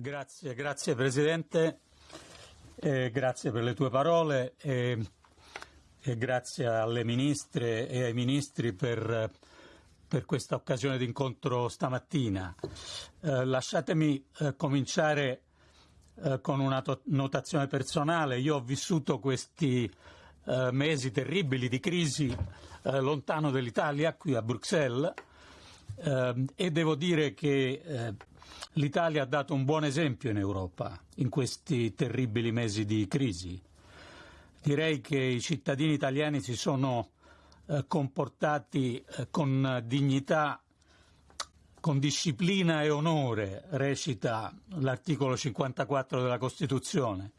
Grazie, grazie Presidente, eh, grazie per le tue parole e, e, grazie alle ministre e ai ministri per, per questa occasione di incontro stamattina. Eh, lasciatemi eh, cominciare eh, con una notazione personale. Io ho vissuto questi eh, mesi terribili di crisi eh, lontano dall'Italia, qui a Bruxelles, e devo dire che L'Italia ha dato un buon esempio in Europa in questi terribili mesi di crisi. Direi che i cittadini italiani si sono eh, comportati eh, con dignità, con disciplina e onore, recita l'articolo 54 della Costituzione,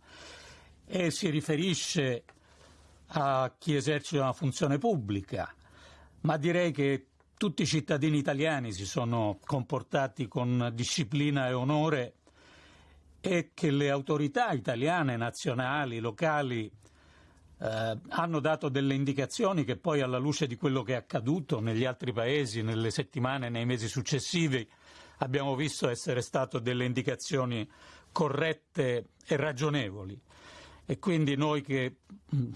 e si riferisce a chi esercita una funzione pubblica, ma direi che tutti i cittadini italiani si sono comportati con disciplina e onore e che le autorità italiane, nazionali, locali, eh, hanno dato delle indicazioni che poi alla luce di quello che è accaduto negli altri paesi, nelle settimane e nei mesi successivi, abbiamo visto essere state delle indicazioni corrette e ragionevoli. E quindi noi che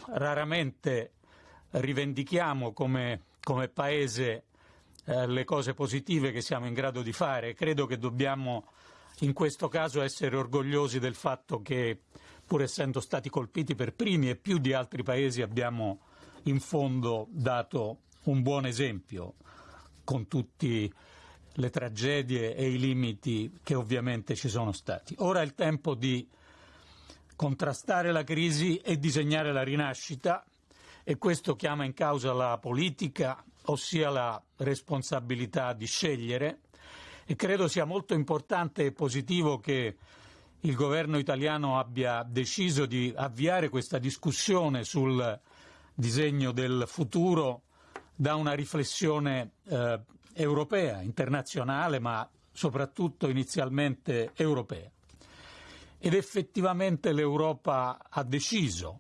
raramente rivendichiamo come, come Paese eh, le cose positive che siamo in grado di fare. Credo che dobbiamo in questo caso essere orgogliosi del fatto che, pur essendo stati colpiti per primi e più di altri paesi, abbiamo in fondo dato un buon esempio con tutte le tragedie e i limiti che ovviamente ci sono stati. Ora è il tempo di contrastare la crisi e disegnare la rinascita e questo chiama in causa la politica, ossia la responsabilità di scegliere e credo sia molto importante e positivo che il governo italiano abbia deciso di avviare questa discussione sul disegno del futuro da una riflessione eh, europea, internazionale, ma soprattutto inizialmente europea. Ed effettivamente l'Europa ha deciso,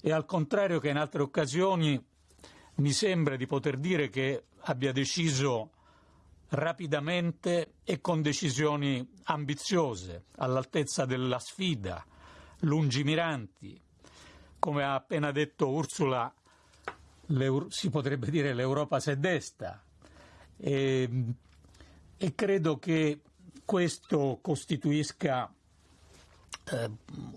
e al contrario che in altre occasioni mi sembra di poter dire che abbia deciso rapidamente e con decisioni ambiziose, all'altezza della sfida, lungimiranti. Come ha appena detto Ursula, si potrebbe dire l'Europa si è desta e, e credo che questo costituisca eh,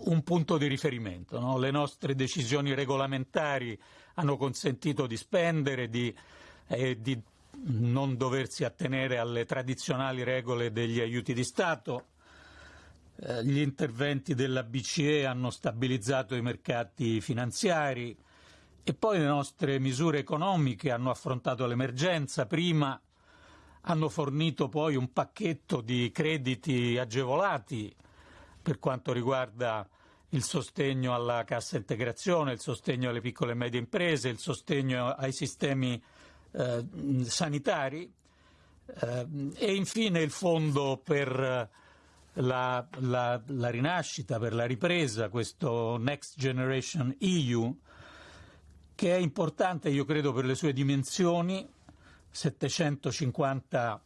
un punto di riferimento. No? Le nostre decisioni regolamentari hanno consentito di spendere, di, eh, di non doversi attenere alle tradizionali regole degli aiuti di Stato. Eh, gli interventi della BCE hanno stabilizzato i mercati finanziari e poi le nostre misure economiche hanno affrontato l'emergenza prima, hanno fornito poi un pacchetto di crediti agevolati per quanto riguarda il sostegno alla cassa integrazione, il sostegno alle piccole e medie imprese, il sostegno ai sistemi eh, sanitari eh, e infine il fondo per la, la, la, rinascita, per la ripresa, questo Next Generation EU, che è importante, io credo, per le sue dimensioni, 750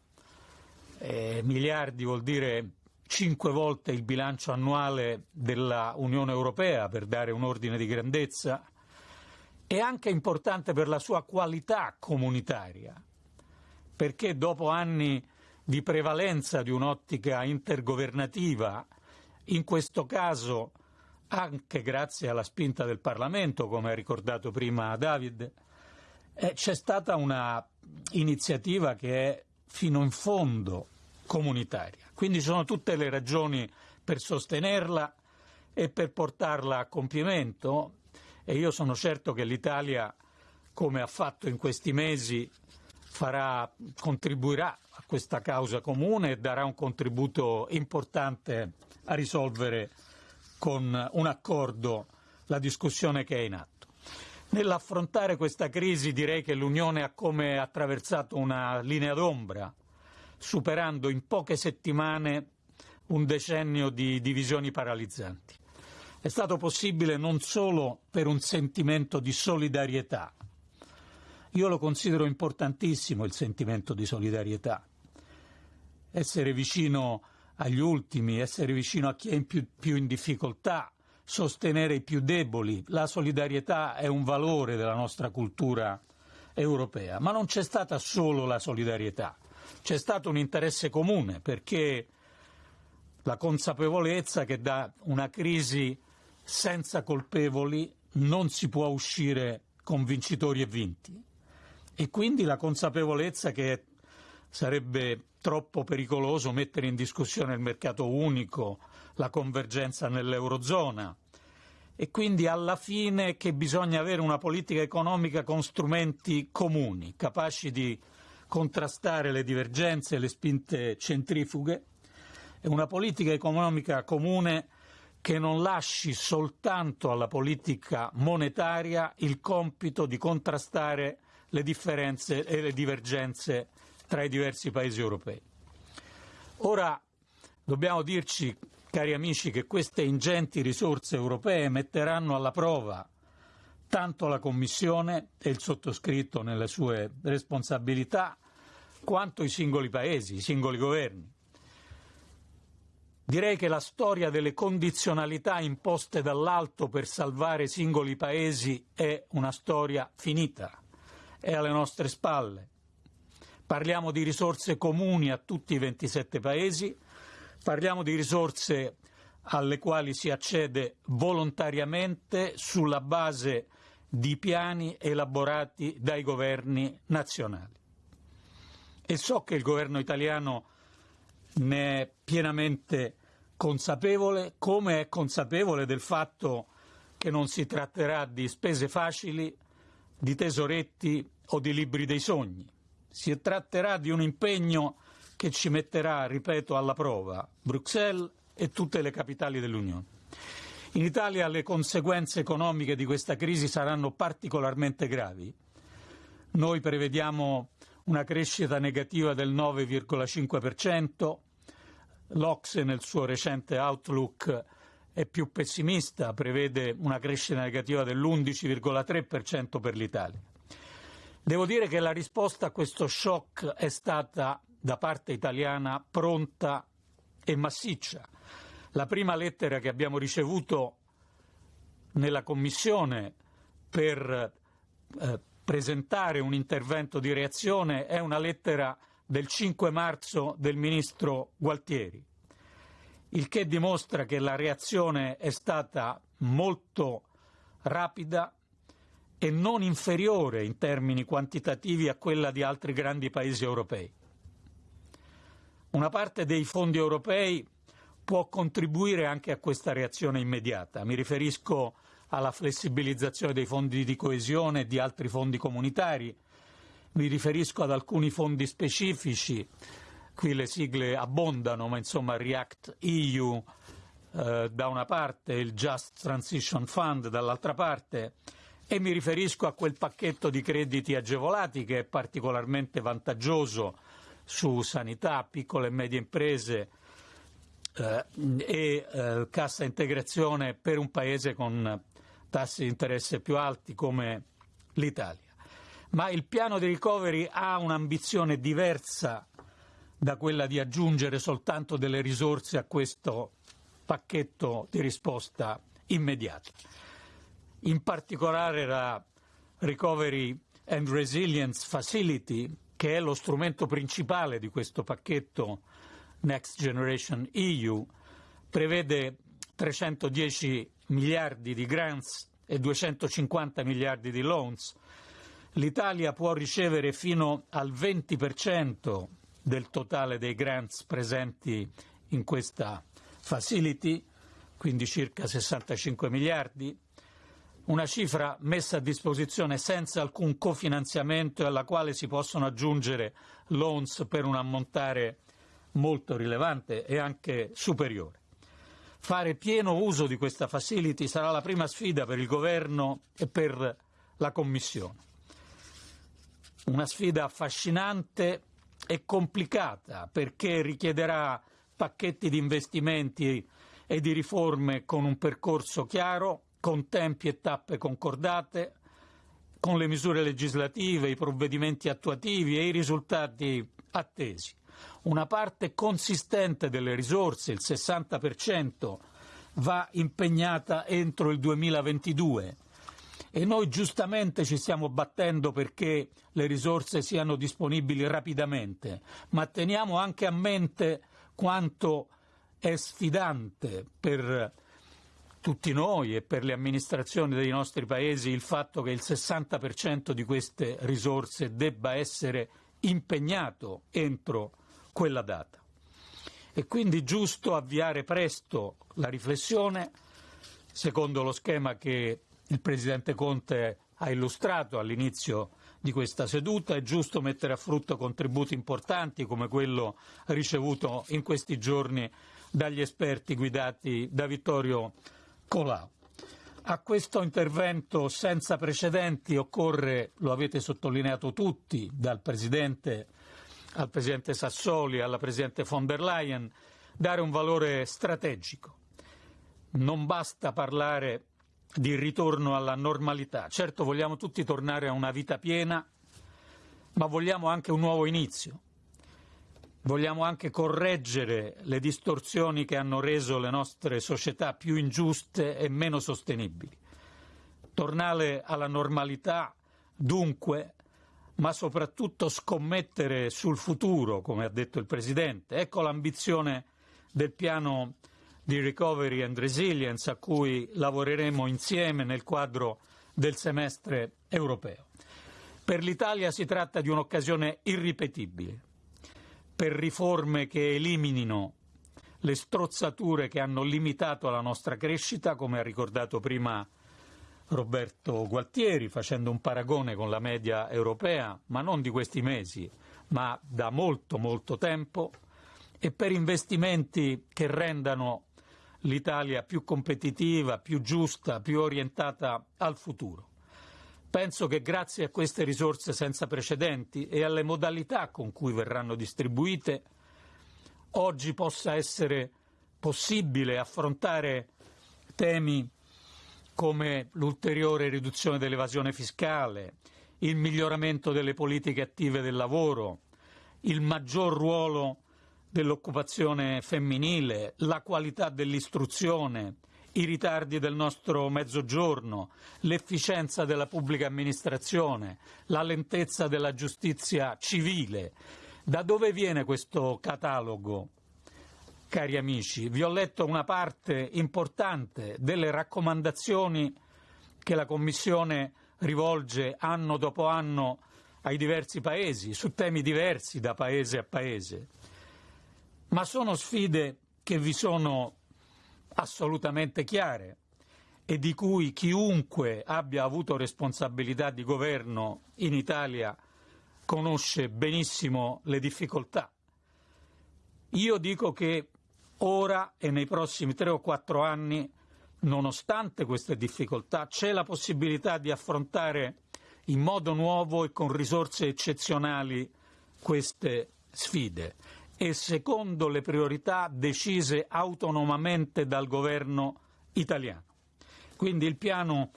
eh, miliardi vuol dire cinque volte il bilancio annuale della Unione Europea, per dare un ordine di grandezza, è anche importante per la sua qualità comunitaria, perché dopo anni di prevalenza di un'ottica intergovernativa, in questo caso anche grazie alla spinta del Parlamento, come ha ricordato prima David, eh, c'è stata una iniziativa che è fino in fondo comunitaria. Quindi sono tutte le ragioni per sostenerla e per portarla a compimento e io sono certo che l'Italia, come ha fatto in questi mesi, farà, contribuirà a questa causa comune e darà un contributo importante a risolvere con un accordo la discussione che è in atto. Nell'affrontare questa crisi direi che l'Unione ha come attraversato una linea d'ombra superando in poche settimane un decennio di divisioni paralizzanti. È stato possibile non solo per un sentimento di solidarietà. Io lo considero importantissimo il sentimento di solidarietà. Essere vicino agli ultimi, essere vicino a chi è più, più in difficoltà, sostenere i più deboli. La solidarietà è un valore della nostra cultura europea, ma non c'è stata solo la solidarietà, c'è stato un interesse comune perché la consapevolezza che da una crisi senza colpevoli non si può uscire con vincitori e vinti. E quindi la consapevolezza che sarebbe troppo pericoloso mettere in discussione il mercato unico, la convergenza nell'Eurozona. E quindi alla fine che bisogna avere una politica economica con strumenti comuni, capaci di contrastare le divergenze e le spinte centrifughe e una politica economica comune che non lasci soltanto alla politica monetaria il compito di contrastare le differenze e le divergenze tra i diversi paesi europei. Ora dobbiamo dirci, cari amici, che queste ingenti risorse europee metteranno alla prova tanto la Commissione e il sottoscritto nelle sue responsabilità, quanto i singoli paesi, i singoli governi. Direi che la storia delle condizionalità imposte dall'alto per salvare singoli paesi è una storia finita, è alle nostre spalle. Parliamo di risorse comuni a tutti i 27 paesi, parliamo di risorse alle quali si accede volontariamente sulla base di piani elaborati dai governi nazionali. E so che il governo italiano ne è pienamente consapevole, come è consapevole del fatto che non si tratterà di spese facili, di tesoretti o di libri dei sogni. Si tratterà di un impegno che ci metterà, ripeto, alla prova Bruxelles e tutte le capitali dell'Unione. In Italia le conseguenze economiche di questa crisi saranno particolarmente gravi. Noi prevediamo una crescita negativa del 9,5%, l'Ocse nel suo recente outlook è più pessimista, prevede una crescita negativa dell'11,3% per l'Italia. Devo dire che la risposta a questo shock è stata da parte italiana pronta e massiccia. La prima lettera che abbiamo ricevuto nella Commissione per eh, presentare un intervento di reazione è una lettera del 5 marzo del ministro Gualtieri, il che dimostra che la reazione è stata molto rapida e non inferiore in termini quantitativi a quella di altri grandi paesi europei. Una parte dei fondi europei può contribuire anche a questa reazione immediata. Mi riferisco alla flessibilizzazione dei fondi di coesione e di altri fondi comunitari, mi riferisco ad alcuni fondi specifici, qui le sigle abbondano, ma insomma React EU eh, da una parte, il Just Transition Fund dall'altra parte, e mi riferisco a quel pacchetto di crediti agevolati che è particolarmente vantaggioso su sanità, piccole e medie imprese e eh, cassa integrazione per un paese con tassi di interesse più alti come l'Italia. Ma il piano di recovery ha un'ambizione diversa da quella di aggiungere soltanto delle risorse a questo pacchetto di risposta immediata in particolare la Recovery and Resilience Facility, che è lo strumento principale di questo pacchetto Next Generation EU, prevede 310 miliardi di grants e 250 miliardi di loans. L'Italia può ricevere fino al 20% del totale dei grants presenti in questa facility, quindi circa 65 miliardi, una cifra messa a disposizione senza alcun cofinanziamento e alla quale si possono aggiungere loans per un ammontare molto rilevante e anche superiore. Fare pieno uso di questa facility sarà la prima sfida per il Governo e per la Commissione. Una sfida affascinante e complicata perché richiederà pacchetti di investimenti e di riforme con un percorso chiaro, con tempi e tappe concordate, con le misure legislative, i provvedimenti attuativi e i risultati attesi. Una parte consistente delle risorse, il 60%, va impegnata entro il 2022 e noi giustamente ci stiamo battendo perché le risorse siano disponibili rapidamente, ma teniamo anche a mente quanto è sfidante per tutti noi e per le amministrazioni dei nostri paesi il fatto che il 60% di queste risorse debba essere impegnato entro quella data. È quindi giusto avviare presto la riflessione secondo lo schema che il Presidente Conte ha illustrato all'inizio di questa seduta, è giusto mettere a frutto contributi importanti come quello ricevuto in questi giorni dagli esperti guidati da Vittorio Colau. A questo intervento senza precedenti occorre, lo avete sottolineato tutti, dal Presidente al Presidente Sassoli, alla Presidente von der Leyen, dare un valore strategico. Non basta parlare di ritorno alla normalità. Certo vogliamo tutti tornare a una vita piena, ma vogliamo anche un nuovo inizio. Vogliamo anche correggere le distorsioni che hanno reso le nostre società più ingiuste e meno sostenibili. Tornare alla normalità, dunque, ma soprattutto scommettere sul futuro, come ha detto il Presidente. Ecco l'ambizione del piano di Recovery and Resilience a cui lavoreremo insieme nel quadro del semestre europeo. Per l'Italia si tratta di un'occasione irripetibile per riforme che eliminino le strozzature che hanno limitato la nostra crescita, come ha ricordato prima Roberto Gualtieri, facendo un paragone con la media europea, ma non di questi mesi, ma da molto molto tempo, e per investimenti che rendano l'Italia più competitiva, più giusta, più orientata al futuro. Penso che grazie a queste risorse senza precedenti e alle modalità con cui verranno distribuite, oggi possa essere possibile affrontare temi come l'ulteriore riduzione dell'evasione fiscale, il miglioramento delle politiche attive del lavoro, il maggior ruolo dell'occupazione femminile, la qualità dell'istruzione, i ritardi del nostro mezzogiorno, l'efficienza della pubblica amministrazione, la lentezza della giustizia civile. Da dove viene questo catalogo? Cari amici, vi ho letto una parte importante delle raccomandazioni che la Commissione rivolge anno dopo anno ai diversi paesi, su temi diversi da paese a paese. Ma sono sfide che vi sono assolutamente chiare e di cui chiunque abbia avuto responsabilità di governo in Italia conosce benissimo le difficoltà. Io dico che Ora e nei prossimi tre o quattro anni, nonostante queste difficoltà, c'è la possibilità di affrontare in modo nuovo e con risorse eccezionali queste sfide e secondo le priorità decise autonomamente dal governo italiano. Quindi il piano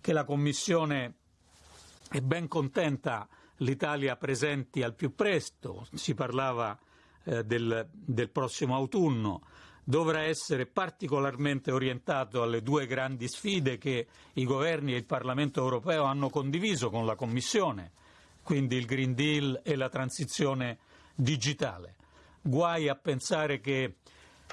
che la Commissione è ben contenta l'Italia presenti al più presto, si parlava eh, del, del prossimo autunno dovrà essere particolarmente orientato alle due grandi sfide che i governi e il Parlamento europeo hanno condiviso con la Commissione, quindi il Green Deal e la transizione digitale. Guai a pensare che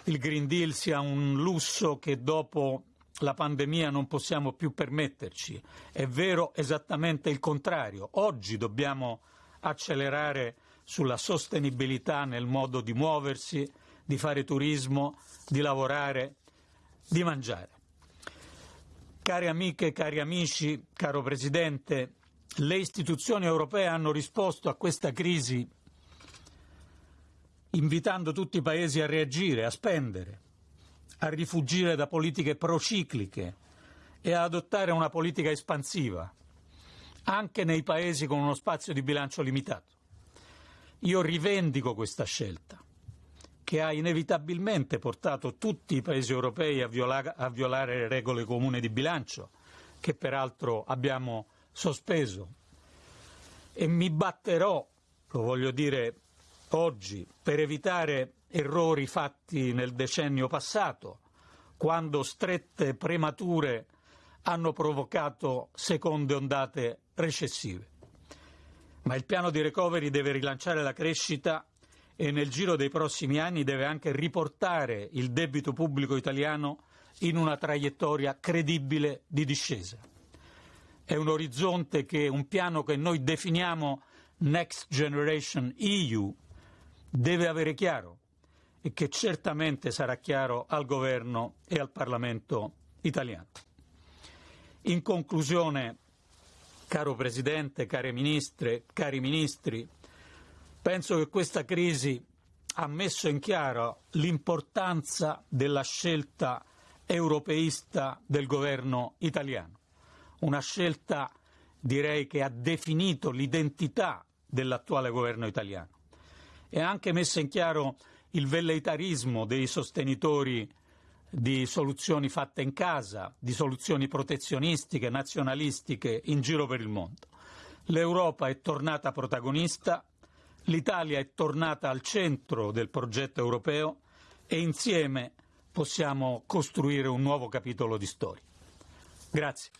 il Green Deal sia un lusso che dopo la pandemia non possiamo più permetterci. È vero esattamente il contrario. Oggi dobbiamo accelerare sulla sostenibilità nel modo di muoversi, di fare turismo, di lavorare, di mangiare. Cari amiche, cari amici, caro Presidente, le istituzioni europee hanno risposto a questa crisi invitando tutti i paesi a reagire, a spendere, a rifugire da politiche procicliche e a adottare una politica espansiva, anche nei paesi con uno spazio di bilancio limitato. Io rivendico questa scelta, che ha inevitabilmente portato tutti i paesi europei a, viola a violare le regole comuni di bilancio, che peraltro abbiamo sospeso. E mi batterò, lo voglio dire oggi per evitare errori fatti nel decennio passato, quando strette premature hanno provocato seconde ondate recessive. Ma il piano di recovery deve rilanciare la crescita e nel giro dei prossimi anni deve anche riportare il debito pubblico italiano in una traiettoria credibile di discesa. È un orizzonte che un piano che noi definiamo Next Generation EU deve avere chiaro e che certamente sarà chiaro al governo e al Parlamento italiano. In conclusione, caro Presidente, care Ministre, cari Ministri, penso che questa crisi ha messo in chiaro l'importanza della scelta europeista del governo italiano, una scelta direi che ha definito l'identità dell'attuale governo italiano. E ha anche messo in chiaro il velleitarismo dei sostenitori di soluzioni fatte in casa, di soluzioni protezionistiche, nazionalistiche in giro per il mondo. L'Europa è tornata protagonista, l'Italia è tornata al centro del progetto europeo e insieme possiamo costruire un nuovo capitolo di storia. Grazie.